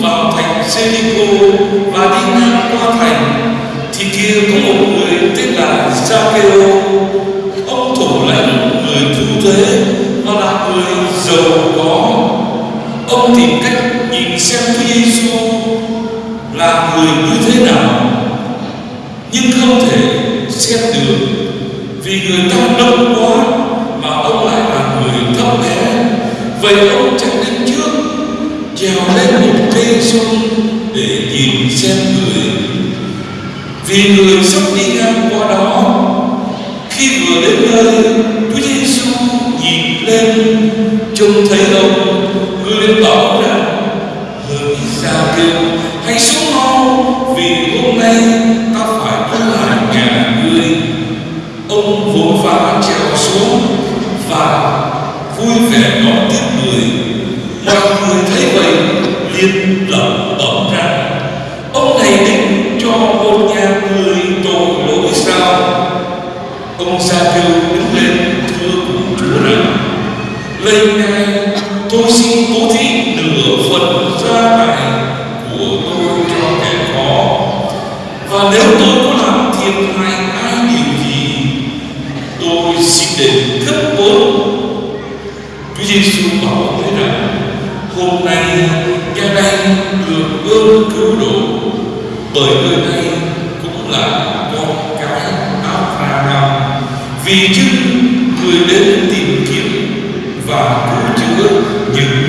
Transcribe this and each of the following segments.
vào thành Jericho và đi ngang qua thành, thì kia có một người tên là Zacchaeus ông thủ lãnh người thu thuế và là người giàu có. Ông tìm cách nhìn xem Chúa Giêsu là người như thế nào, nhưng không thể xem được vì người ta đông quá mà ông lại là người thấp bé. Vậy ông chạy đến trước trèo lên xuống để nhìn xem người. Vì người sắp đi ngang qua đó, khi vừa đến nơi, Chúa Giêsu nhìn lên, trông thấy ông người lên bảo rằng hỡi sao kêu, hãy xuống mau, vì hôm nay ta phải ở lại nhà ngươi. Ông vội vã trèo xuống và vui vẻ đón tiếp người. Mọi người tiên lẩm bẩm rằng ông này định cho một nhà người tội lỗi sao? Ông sa kêu đứng lên thưa cùng chúa rằng lạy ngài, tôi xin cố thí nửa phần gia tài của tôi cho kẻ khó. Và nếu tôi có làm thiệt hại ai điều gì, tôi xin đền gấp bốn Chúa Giêsu bảo thế rằng hôm nay cha đang được ơn cứu độ. Bởi người này cũng là con cái Abraham vì chứ người đến tìm kiếm và cứu chữa những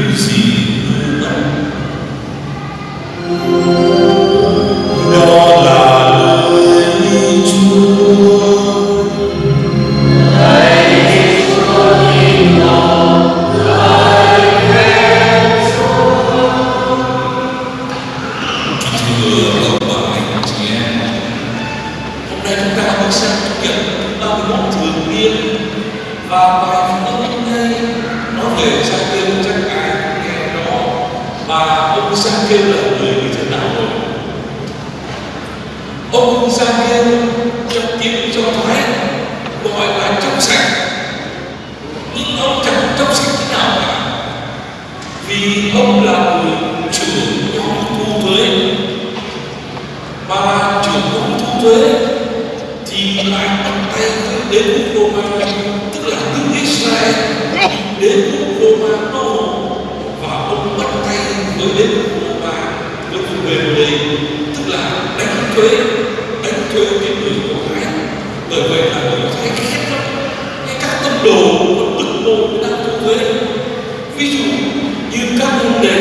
ông chẳng trong sạch thế nào cả Vì ông là người trưởng nhóm thu thuế mà trưởng nhóm thu thuế thì lại bắt tay đến đế quốc Roma, tức là nước Israel đến quốc Roma đô và ông bắt tay với đến quốc Roma với phần về ở đây tức là đánh thuế đánh thuế cái người của thái bởi vậy là người thái ghét lắm cái các tông đồ còn bực bội đang thu thuế ví dụ như các môn đề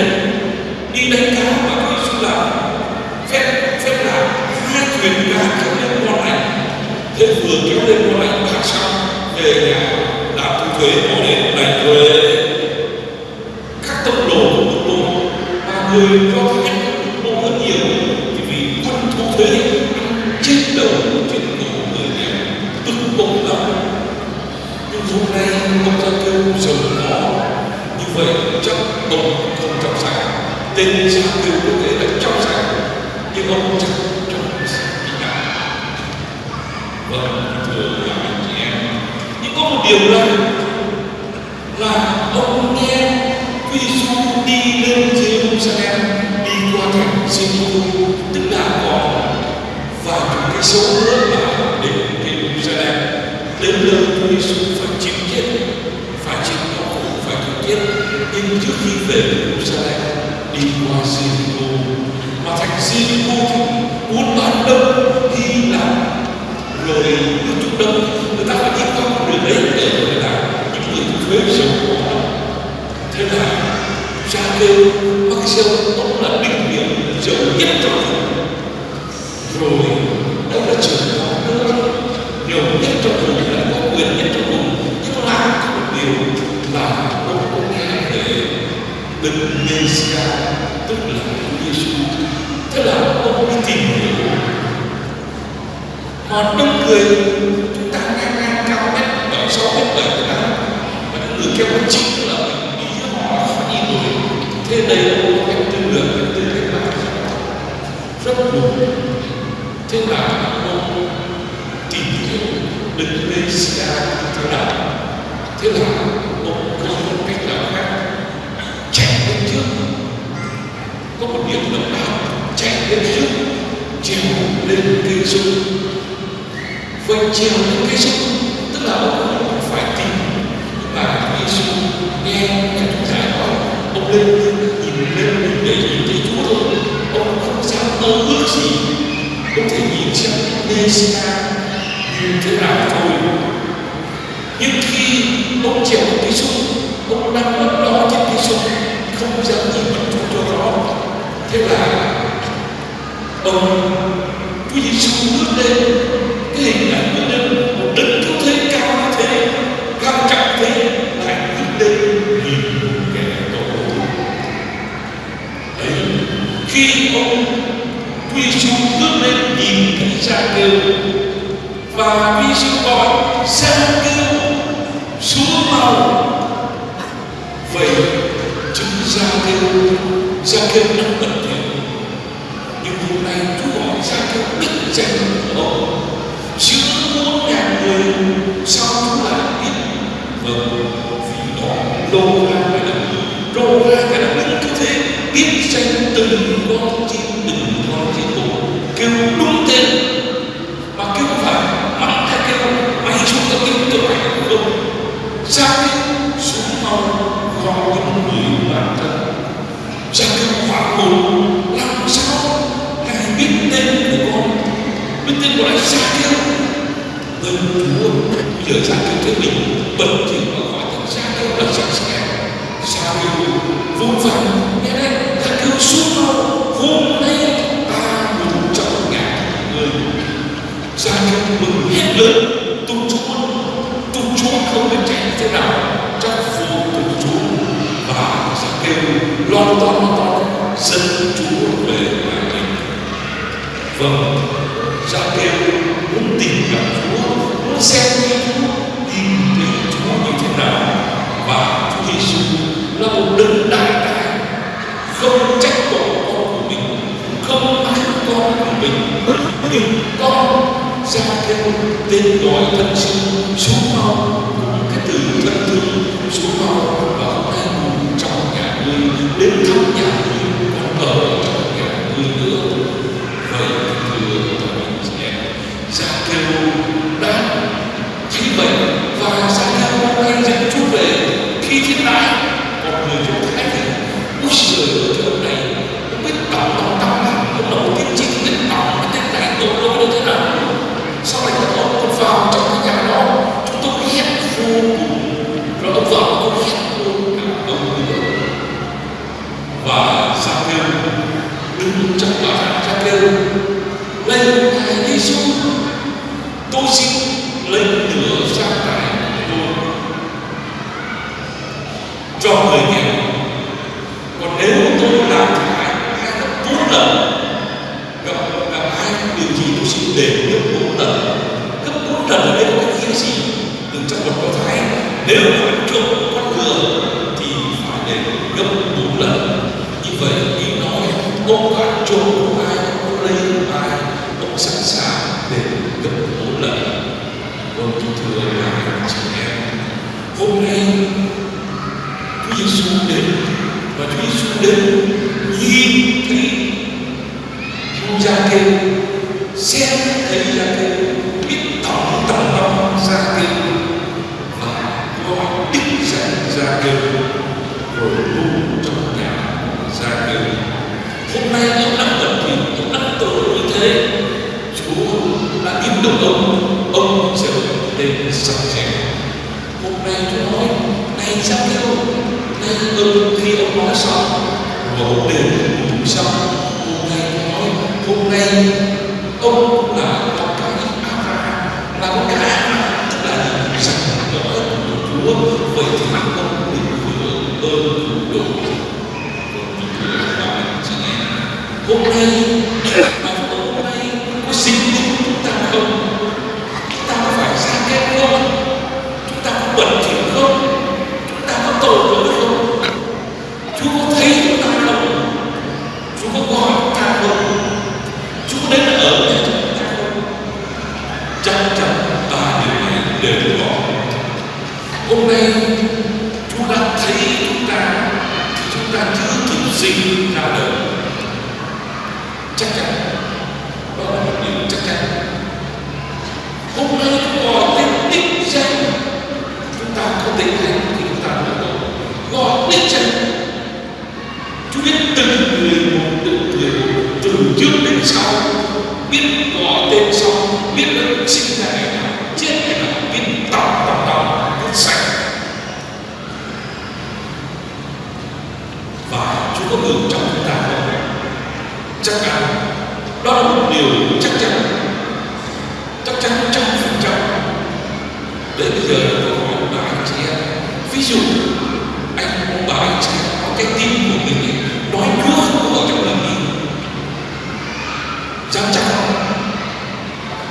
đi đánh cá và có dụ là phép phép là hai thuyền cá kéo lên con lành thế vừa kéo lên con lành bạc xong, về nhà làm thu thuế, bỏ đến đánh thuế. Các tốc độ của một bội mà người có thể nhắc bực bội hơn nhiều, thì vì quân thu thuế chết đầu trên cổ người nghèo tức bội lắm. Nhưng hôm nay ông ta kêu giàu về trong bụng không trong sạch. Tên ra kêu có nghĩa là trong sạch. Nhưng ông chẳng trong sạch tí nào vâng thưa các anh chị em. Nhưng có một điều là là ông nghe Chúa du đi lên Jerusalem, đi qua thành Jericho tức là còn vài chục cây số nữa là đến Jerusalem. Đến nơi Chúa du phải chịu chết phải chịu đau khổ phải chịu chết nhưng trước khi về Jerusalem, đi qua Jericho. Mà thành Jericho thì muốn bán đông khi Lạp rồi nước Trung Đông. Người ta phải đi qua con đường đấy để người ta những người thu thuế giàu có thế là cha kêu bác siêu ông là đỉnh điểm giàu nhất trong vùng rồi ông là trưởng nhóm nữa nhiều nhất trong vùng là có quyền nhất trong vùng nhưng lại có một điều là ông có nghe về đấng Messiah tức là Chúa Giêsu thế là ông đi tìm hiểu mà đông người chúng ta ngang ngang cao mét bảy sáu mét bảy mét tám và những người kêu bằng chính là mình nghĩ họ khó nhìn rồi. Thế đây là một cái tư lượng cái tư cách mạng rất buồn thế là ông tìm hiểu đừng lên xa thế nào. Thế là ông có một cách nào khác? Chạy lên trước. Có một điểm độc đáo lên trước. Trèo lên cây sung quay trèo lên cây sung tức là ông phải tìm mà Giêsu nghe nhà chúng giải nói, ông lên nhìn lên để nhìn thấy Chúa thôi. Ông không dám mơ ước gì. Ông thể nhìn xem xa như thế nào thôi. Nhưng khi ông trèo lên cây sung ông đang mất đó trên cây sung không dám nhìn mặt Chúa cho rõ thế là ông Chúa Giêsu bước lên cái hình ảnh bước lên một đấng cứu thế cao như thế cao trọng thế lại bước lên nhìn kẻ tội ấy khi ông Chúa Giêsu bước lên nhìn thấy cha kêu. Và Quy chú gọi Xem kêu xuống màu vậy chúng ra kêu ra kêu đang bật thiện. Nhưng hôm nay Chúa gọi ra kêu đức danh của ông. Giữa muôn ngàn người, sao Chúa lại biết? Vâng vì đó lô ra cái đấng lô ra cái đấng đức như thế tranh từng con chim, từng con chim tổ kêu đúng tên, mà kêu không phải mắng hay kêu, mày chúng ta kêu tao mày không. Ra kêu, xuống mau gọi những người bạn thân. Ra kêu hoảng hồn làm sao ngài biết tên của con? Biết tên của lại ra kêu ơn chúa, bây giờ ra kêu thế mình bật thì mà gọi thật ra kêu là sẵn sàng ra kêu, vô vọng nghe đây ra kêu xuống mau hôm nay ta mừng trong ngàn người ra kêu mừng hết lớn tung chúa tung chúa không biết chạy thế nào trong phù tung chúa và ra kêu loan to loan to dẫn chúa về nhà mình vâng. Dạ, ra kêu muốn tìm gặp chúa muốn xem như chúa, tìm thấy chúa như thế nào? Và chúa giêsu là một đấng đại đại không trách tội con của mình, không ái con của mình. Nhưng con ra theo tên gọi thân sư xuống mau cái từ thân thương xuống mau và hôm nay trong nhà ngươi đến thăm nhà ngươi còn ở trong nhà ngươi nữa vậy thưa tất cả chị em ra kêu đã thấy vậy và ra kêu hôm nay dẫn chúa về khi thiên đại người người chúa thấy thì úi giời ơi cái này không biết tổng tổng đọc làm ông đầu tiên chỉ biết tổng cái tên này tổ lỗi như thế nào sau này các ông còn vào trong cái nhà đó chúng tôi hét vô cùng rồi ông vào tôi hét vô cả ông nữa và ra kêu đứng trong tòa tháp ra kêu lên ngài Giêsu tôi xin lấy nửa sang tài của tôi cho người nghèo còn nếu tôi làm hại hai gấp bốn lần gặp gặp ai điều gì tôi xin đền gấp bốn lần gấp bốn lần ở đây có cái gì từ trong một có thái nếu mà trộm con ngựa thì phải đền gấp bốn lần. Như vậy ý nói, ông đã trộm của ai, ông lấy của ai, ông sẵn sàng để gấp bốn lần. Vâng kính thưa ngài chị em. Hôm nay Chúa Giêsu đến và Chúa Giêsu đến nhìn thấy gia kêu xem thấy gia kêu biết tổng tổng tâm gia kêu và gọi đích danh gia kêu rồi luôn trong nhà gia kêu hôm nay ông đang bận việc ông đang tội như thế chúa đã biết được ông ông sẽ đến sạch sẽ này nay chúa nói này sao kêu này ơn khi ông nói xong và ông cũng xong hôm nay chúa nói hôm nay ông là con cái Abraham là con cái là những sạch rõ của chúa vậy thì mặt ông được hưởng ơn đủ hôm nay mà hôm nay có sinh linh chúng ta không chúng ta có phải ra kết không chúng ta có bẩn thỉu không chúng ta có tội lỗi không chúa có thấy chúng ta không chúa có gọi chúng ta không chúa có đến ở với chúng ta không chắc chắn ba điều này đều có hôm nay chúa đã thấy chúng ta thì chúng ta chưa kịp sinh ra đời chắc chắn đó là một điều chắc chắn hôm nay chúng gọi tên đích danh chúng ta có tình thánh thì chúng ta là gọi gọi đích danh chúng biết từng người một, từng người từ trước đến sau, biết gọi tên sau, biết là sinh ra ngày nào chết ngày nào biết tỏ tỏ tỏ biết sạch và Chúa có ngừng trong chúng ta không chắc chắn đó là một điều chắc chắn chắc chắn trăm phần trăm đến bây giờ tôi hỏi bà anh chị em. Ví dụ anh ông bà anh chị em có cái tin của mình ấy, nói Chúa không có ở trong lòng mình. Dám chắc không?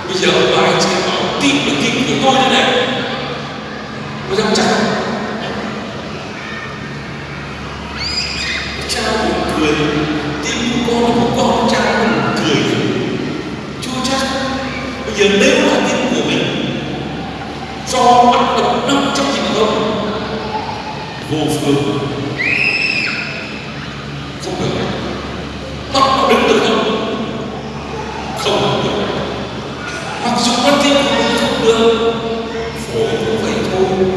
Bây giờ bà anh chị em bảo tin là tin của tôi như này. Có dám chắc không? Cha buồn cười tim của con của con cha buồn cười. Chưa chắc. Bây giờ nếu là tim của mình cho bắt đầu năm trong trình không vô phương. Không được. Bắt nó đứng được không? Không được. Mặc dù con thiên cũng không được. Phổi cũng vậy thôi.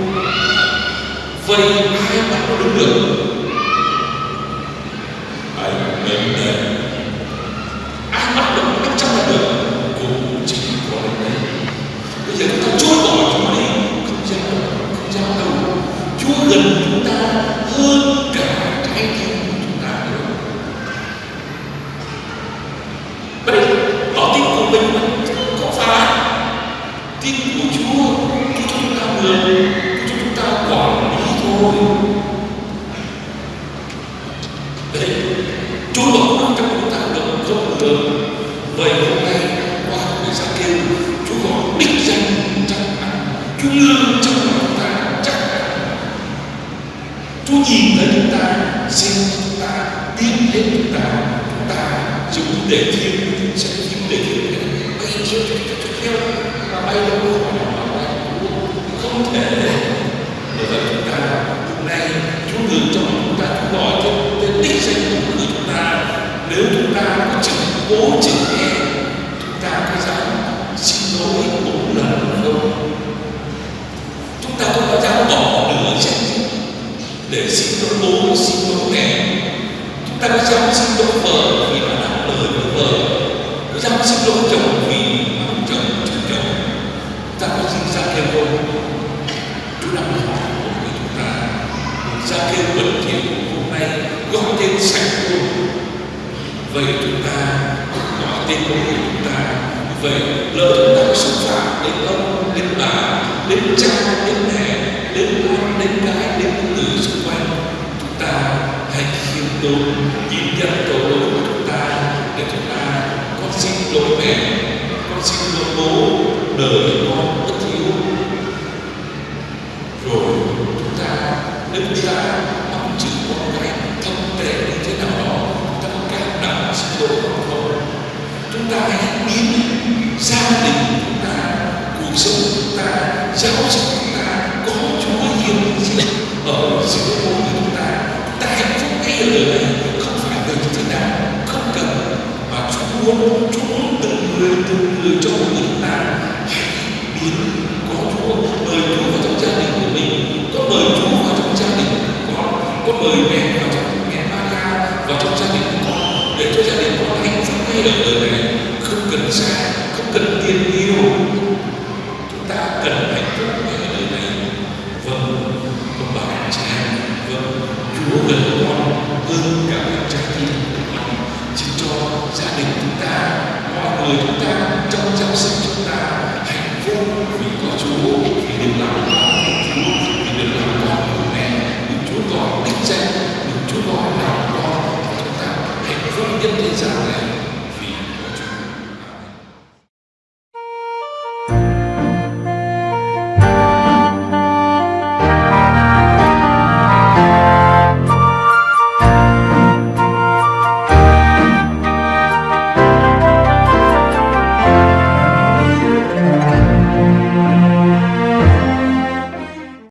Vậy ai bắt nó đứng được? Anh mình đây ai bắt được năm trăm là được? Cũng chỉ có đến đấy bây giờ chúng ta chối bỏ Chúa đi không dám đâu không dám đâu Chúa gần chúng ta hơn cả trái tim của chúng ta nữa vậy đó tin của mình mà có phải tin của Chúa Chúa cho chúng ta người Chúa cho chúng ta quản lý thôi đấy Chúa bảo ăn trong chúng ta được không được vậy hôm nay qua người ta kêu Chúa gọi đích danh chắc ăn Chúa ngưng trong lòng chúng ta chắc ăn Chúa nhìn thấy chúng ta xem chúng ta tin đến chúng ta chúng ta dùng để thiên sẽ dùng để thiên bay chưa theo mà bay đâu có khỏi nào bay không thể bởi vậy chúng ta hôm nay Chúa ngừng trong lòng chúng ta Chúa gọi cho tên đích danh của người chúng ta nếu chúng ta vô chịu cố chịu nghe chúng ta có dám xin lỗi một lần không? Chúng ta có dám bỏ nửa chân để xin lỗi bố, xin lỗi mẹ. Chúng ta có dám xin lỗi vợ vì đã làm lời với vợ. Có dám xin lỗi chồng vì ông chồng chồng chồng chúng ta có xin ra kêu không Chúa đang hỏi của người chúng ta ra kêu bẩn thỉu hôm nay gọi tên sạch luôn vậy chúng ta nói tên của người chúng ta, vậy lỡ chúng ta có xúc phạm đến ông, đến bà, đến cha, đến mẹ, đến con, đến cái, đến những người xung quanh, chúng ta hãy khiêm tốn, nhìn nhận tội lỗi của chúng ta, để chúng ta con xin lỗi mẹ con xin lỗi bố, đời con bất hiếu rồi chúng ta nếu chúng ta mong chữ con cái thông tệ như thế nào đó chúng ta có cảm động xin lỗi con không chúng ta hãy biến gia đình chúng ta, cuộc sống chúng ta, giáo dục chúng ta, có Chúa hiện diện ở giữa mỗi người chúng ta. Ta hạnh phúc ngay ở đời này, không phải đời như thế nào không cần. Mà Chúa muốn Chúa muốn từng người từng người cho mỗi người chúng ta hãy biến có Chúa. Mời Chúa vào trong gia đình của mình. Có mời Chúa vào trong gia đình của con. Có mời mẹ vào trong mẹ Maria vào trong gia đình của con để cho gia đình con cái phúc đời này không cần xa, không cần tiền nhiều. Chúng ta cần hạnh phúc